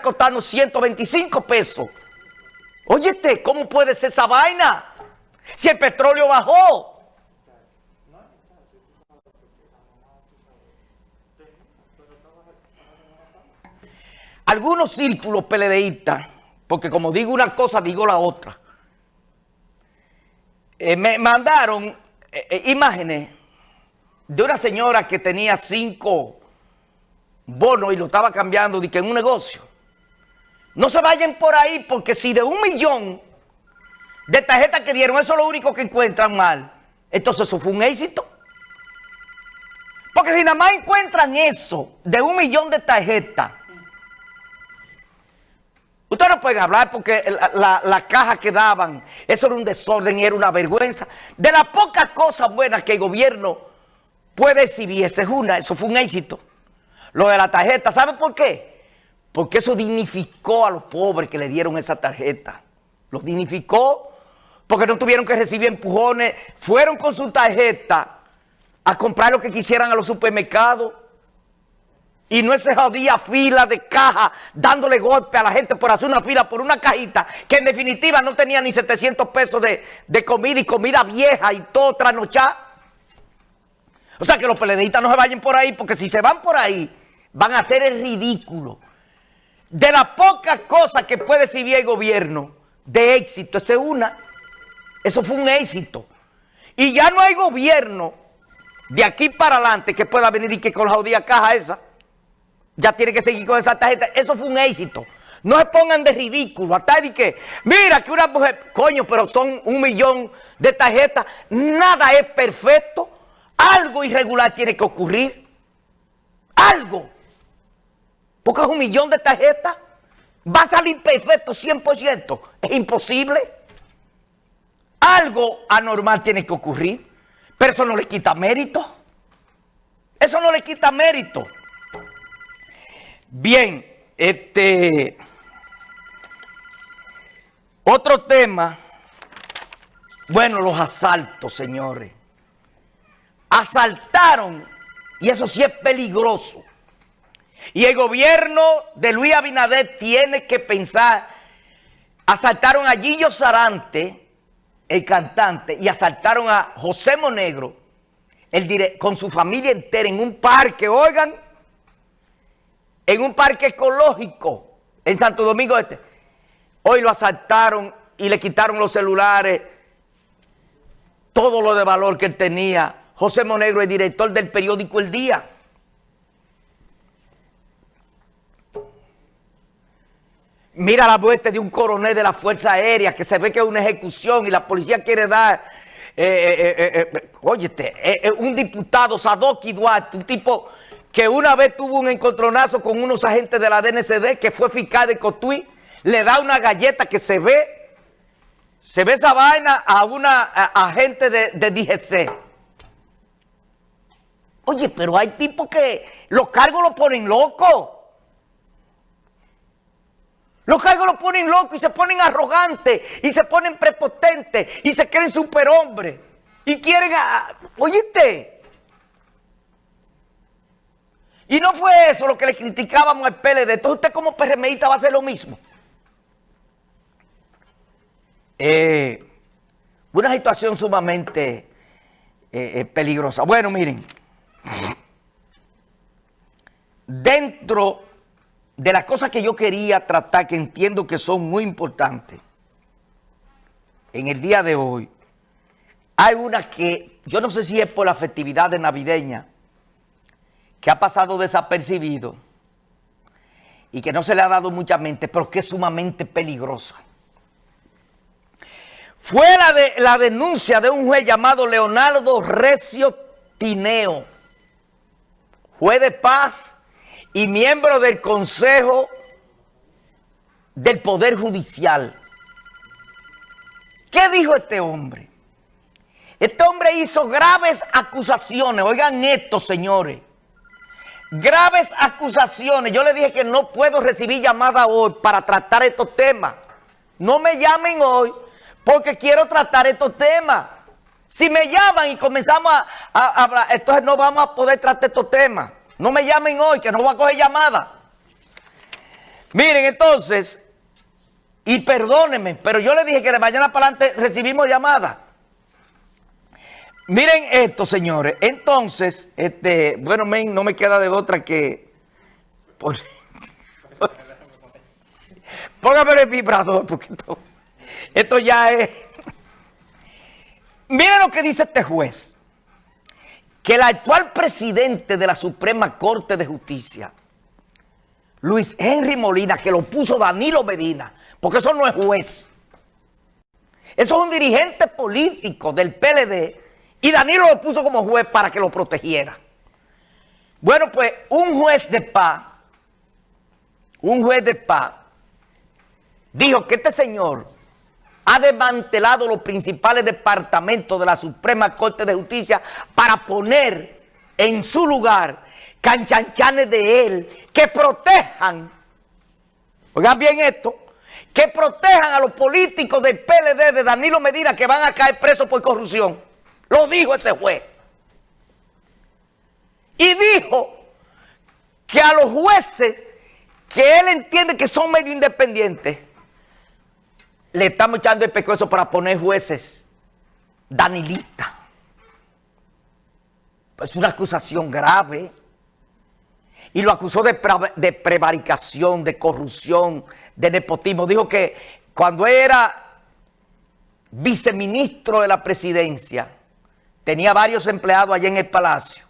costando 125 pesos. Óyete, ¿cómo puede ser esa vaina? Si el petróleo bajó. Algunos círculos peledeístas, porque como digo una cosa, digo la otra, eh, me mandaron eh, eh, imágenes de una señora que tenía cinco bonos y lo estaba cambiando de que en un negocio. No se vayan por ahí porque si de un millón de tarjetas que dieron, eso es lo único que encuentran mal, entonces eso fue un éxito. Porque si nada más encuentran eso de un millón de tarjetas, ustedes no pueden hablar porque la, la, caja que daban, eso era un desorden y era una vergüenza. De las pocas cosas buenas que el gobierno puede exhibir, esa es una, eso fue un éxito. Lo de la tarjeta, ¿sabe por qué? Porque eso dignificó a los pobres que le dieron esa tarjeta. Los dignificó porque no tuvieron que recibir empujones. Fueron con su tarjeta a comprar lo que quisieran a los supermercados. Y no esa jodida fila de caja dándole golpe a la gente por hacer una fila por una cajita que en definitiva no tenía ni 700 pesos de, de comida y comida vieja y todo trasnochado. O sea que los peledeístas no se vayan por ahí porque si se van por ahí van a hacer el ridículo. De las pocas cosas que puede exhibir el gobierno de éxito, esa es una. Eso fue un éxito. Y ya no hay gobierno de aquí para adelante que pueda venir y que con la jodida caja esa, ya tiene que seguir con esa tarjeta. Eso fue un éxito. No se pongan de ridículo. Hasta de que, mira que una mujer, coño, pero son un millón de tarjetas. Nada es perfecto. Algo irregular tiene que ocurrir. Algo. Porque un millón de tarjetas. Va a salir perfecto 100%. Es imposible. Algo anormal tiene que ocurrir. Pero eso no le quita mérito. Eso no le quita mérito. Bien, este... Otro tema. Bueno, los asaltos, señores. Asaltaron, y eso sí es peligroso y el gobierno de Luis Abinader tiene que pensar, asaltaron a Gillo Sarante, el cantante, y asaltaron a José Monegro, el con su familia entera en un parque, oigan, en un parque ecológico en Santo Domingo Este. Hoy lo asaltaron y le quitaron los celulares, todo lo de valor que él tenía. José Monegro, el director del periódico El Día. Mira la muerte de un coronel de la Fuerza Aérea que se ve que es una ejecución y la policía quiere dar, eh, eh, eh, óyete, un diputado, Sadoki Duarte, un tipo que una vez tuvo un encontronazo con unos agentes de la DNCD que fue fiscal de Cotuí, le da una galleta que se ve, se ve esa vaina a una agente de, de DGC. Oye, pero hay tipos que los cargos los ponen locos. Los cargos los ponen locos y se ponen arrogantes y se ponen prepotentes y se creen superhombres. Y quieren, a, oíste. Y no fue eso lo que le criticábamos al PLD. Entonces usted como PRMista va a hacer lo mismo. Eh, una situación sumamente eh, eh, peligrosa. Bueno, miren. Dentro de las cosas que yo quería tratar, que entiendo que son muy importantes, en el día de hoy, hay una que, yo no sé si es por la festividad de navideña, que ha pasado desapercibido y que no se le ha dado mucha mente, pero que es sumamente peligrosa. Fue la, de, la denuncia de un juez llamado Leonardo Recio Tineo, juez de paz y miembro del Consejo del Poder Judicial. ¿Qué dijo este hombre? Este hombre hizo graves acusaciones. Oigan esto, señores. Graves acusaciones. Yo le dije que no puedo recibir llamada hoy para tratar estos temas. No me llamen hoy porque quiero tratar estos temas. Si me llaman y comenzamos a, hablar, entonces no vamos a poder tratar estos temas. No me llamen hoy, que no voy a coger llamada. Miren, entonces, y perdónenme, pero yo le dije que de mañana para adelante recibimos llamadas. Miren esto, señores. Entonces, este, bueno, men, no me queda de otra que... póngame el vibrador, porque esto ya es... Miren lo que dice este juez. Que el actual presidente de la Suprema Corte de Justicia, Luis Henry Molina, que lo puso Danilo Medina, porque eso no es juez. Eso es un dirigente político del PLD y Danilo lo puso como juez para que lo protegiera. Bueno, pues un juez de paz, un juez de paz, dijo que este señor ha desmantelado los principales departamentos de la Suprema Corte de Justicia para poner en su lugar canchanchanes de él que protejan, oigan bien esto, que protejan a los políticos del PLD de Danilo Medina que van a caer presos por corrupción. Lo dijo ese juez. Y dijo que a los jueces que él entiende que son medio independientes, le estamos echando el pescuezo para poner jueces danilistas. Es una acusación grave. Y lo acusó de, de prevaricación, de corrupción, de nepotismo. Dijo que cuando era viceministro de la presidencia, tenía varios empleados allá en el palacio.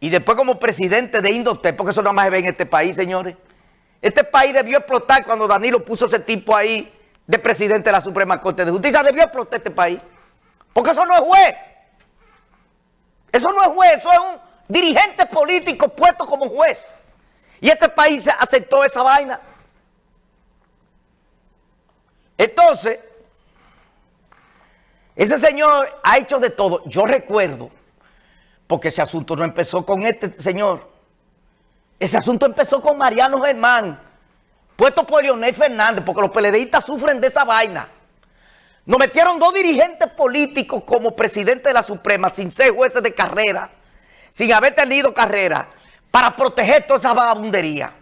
Y después como presidente de Indotep, porque eso nada más se ve en este país, señores. Este país debió explotar cuando Danilo puso ese tipo ahí de presidente de la Suprema Corte de Justicia. Debió explotar este país. Porque eso no es juez. Eso no es juez, eso es un dirigente político puesto como juez. Y este país aceptó esa vaina. Entonces, ese señor ha hecho de todo. Yo recuerdo, porque ese asunto no empezó con este señor. Ese asunto empezó con Mariano Germán, puesto por Leonel Fernández, porque los peledeístas sufren de esa vaina. Nos metieron dos dirigentes políticos como presidente de la Suprema, sin ser jueces de carrera, sin haber tenido carrera, para proteger toda esa vagabundería.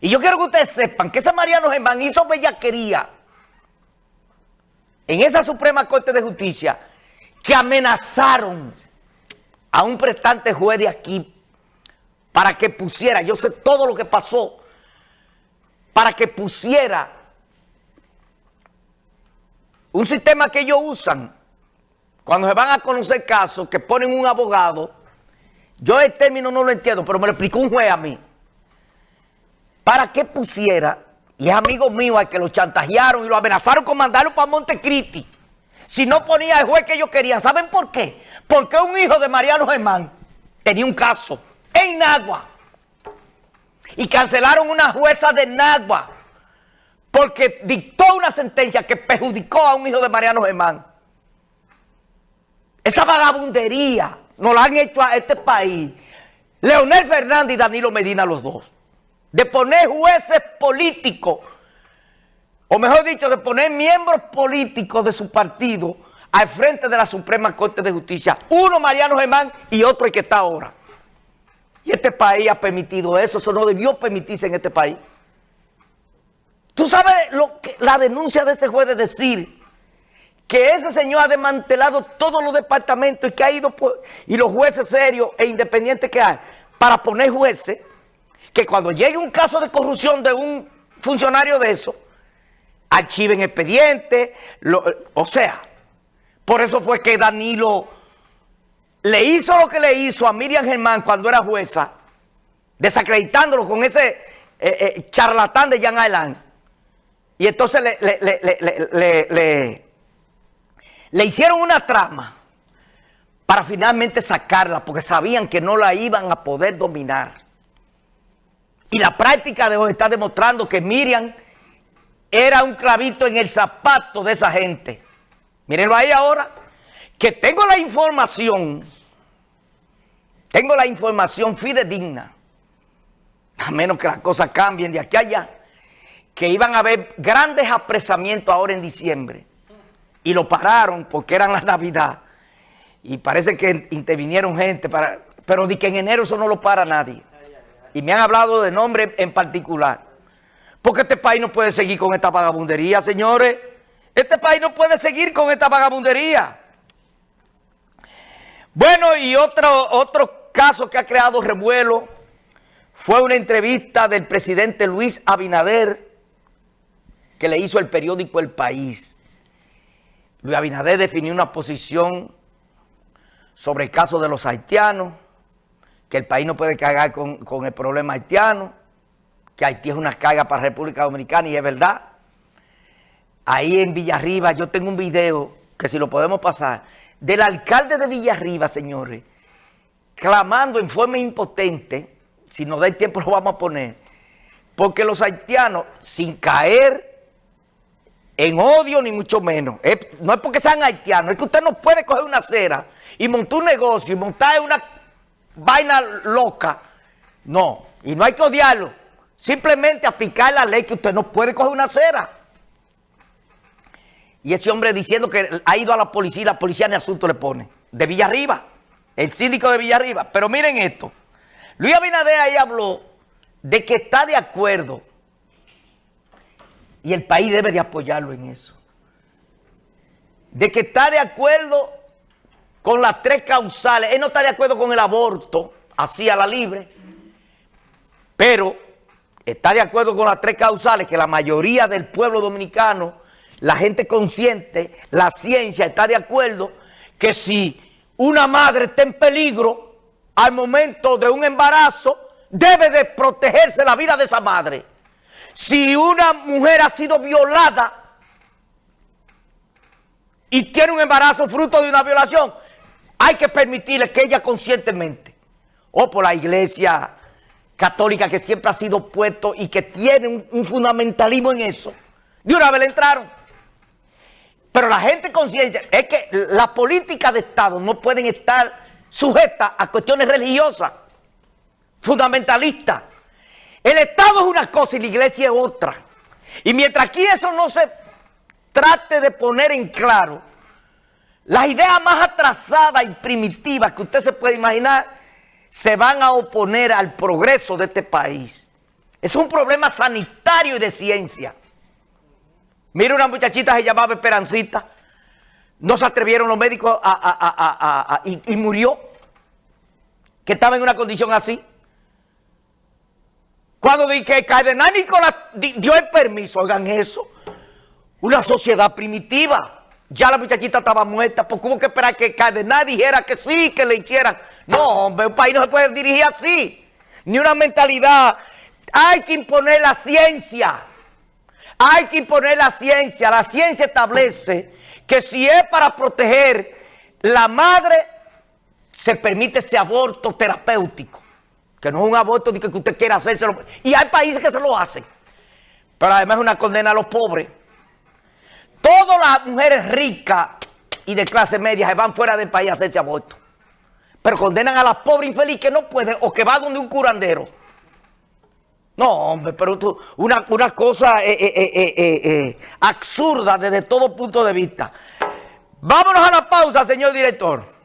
Y yo quiero que ustedes sepan que ese Mariano Germán hizo bellaquería en esa Suprema Corte de Justicia que amenazaron a un prestante juez de aquí para que pusiera, yo sé todo lo que pasó, para que pusiera un sistema que ellos usan cuando se van a conocer casos, que ponen un abogado, yo el término no lo entiendo, pero me lo explicó un juez a mí, para que pusiera y es amigo mío al que lo chantajearon y lo amenazaron con mandarlo para Montecristi. Si no ponía el juez que ellos querían. ¿Saben por qué? Porque un hijo de Mariano Germán tenía un caso en Nagua. Y cancelaron una jueza de Nagua. Porque dictó una sentencia que perjudicó a un hijo de Mariano Germán. Esa vagabundería nos la han hecho a este país. Leonel Fernández y Danilo Medina los dos de poner jueces políticos, o mejor dicho, de poner miembros políticos de su partido al frente de la Suprema Corte de Justicia. Uno Mariano Germán y otro el que está ahora. Y este país ha permitido eso, eso no debió permitirse en este país. Tú sabes lo que, la denuncia de ese juez de decir que ese señor ha desmantelado todos los departamentos y que ha ido y los jueces serios e independientes que hay para poner jueces que cuando llegue un caso de corrupción de un funcionario de eso, archiven expediente, o sea, por eso fue que Danilo le hizo lo que le hizo a Miriam Germán cuando era jueza, desacreditándolo con ese eh, eh, charlatán de Jan Ailán. Y entonces le, le, le hicieron una trama para finalmente sacarla, porque sabían que no la iban a poder dominar. Y la práctica de hoy está demostrando que Miriam era un clavito en el zapato de esa gente. Mírenlo ahí ahora, que tengo la información, tengo la información fidedigna, a menos que las cosas cambien de aquí a allá, que iban a haber grandes apresamientos ahora en diciembre. Y lo pararon porque eran la Navidad. Y parece que intervinieron gente, para, pero de que en enero eso no lo para nadie y me han hablado de nombre en particular. Porque este país no puede seguir con esta vagabundería, señores. Este país no puede seguir con esta vagabundería. Bueno, y otro, otro caso que ha creado revuelo fue una entrevista del presidente Luis Abinader que le hizo el periódico El País. Luis Abinader definió una posición sobre el caso de los haitianos, que el país no puede cargar con, con el problema haitiano, que Haití es una carga para República Dominicana y es verdad. Ahí en Villarriba yo tengo un video que si lo podemos pasar, del alcalde de Villarriba, señores, clamando en forma impotente, si nos da el tiempo lo vamos a poner, porque los haitianos, sin caer en odio ni mucho menos, no es porque sean haitianos, es que usted no puede coger una acera y montar un negocio y montar una vaina loca, no, y no hay que odiarlo, simplemente aplicar la ley que usted no puede coger una acera. Y ese hombre diciendo que ha ido a la policía la policía ni asunto le pone. De Villarriba, el síndico de Villarriba. Pero miren esto. Luis Abinader ahí habló de que está de acuerdo y el país debe de apoyarlo en eso. De que está de acuerdo con las tres causales. Él no está de acuerdo con el aborto, así a la libre, pero está de acuerdo con las tres causales que la mayoría del pueblo dominicano, la gente consciente, la ciencia está de acuerdo que si una madre está en peligro al momento de un embarazo, debe de protegerse la vida de esa madre. Si una mujer ha sido violada y tiene un embarazo fruto de una violación, hay que permitirle que ella conscientemente, o por la iglesia católica que siempre ha sido puesto y que tiene un, fundamentalismo en eso. De una vez le entraron. Pero la gente consciente es que las políticas de Estado no pueden estar sujetas a cuestiones religiosas, fundamentalistas. El Estado es una cosa y la iglesia es otra. Y mientras aquí eso no se trate de poner en claro, las ideas más atrasadas y primitivas que usted se puede imaginar se van a oponer al progreso de este país. Es un problema sanitario y de ciencia. Mira una muchachita se llamaba Esperancita. No se atrevieron los médicos a, y, murió. Que estaba en una condición así. Cuando dije que el cardenal Nicolás dio el permiso, oigan eso. Una sociedad primitiva. Ya la muchachita estaba muerta, porque hubo que esperar que el cardenal dijera que sí, que le hicieran. No, hombre, un país no se puede dirigir así. Ni una mentalidad. Hay que imponer la ciencia. Hay que imponer la ciencia. La ciencia establece que si es para proteger la madre, se permite ese aborto terapéutico. Que no es un aborto que usted quiera hacérselo. Y hay países que se lo hacen. Pero además es una condena a los pobres. Todas las mujeres ricas y de clase media se van fuera del país a hacerse aborto. Pero condenan a la pobre infeliz que no puede o que va donde un curandero. No, hombre, pero tú, una, cosa eh, eh, eh, absurda desde todo punto de vista. Vámonos a la pausa, señor director.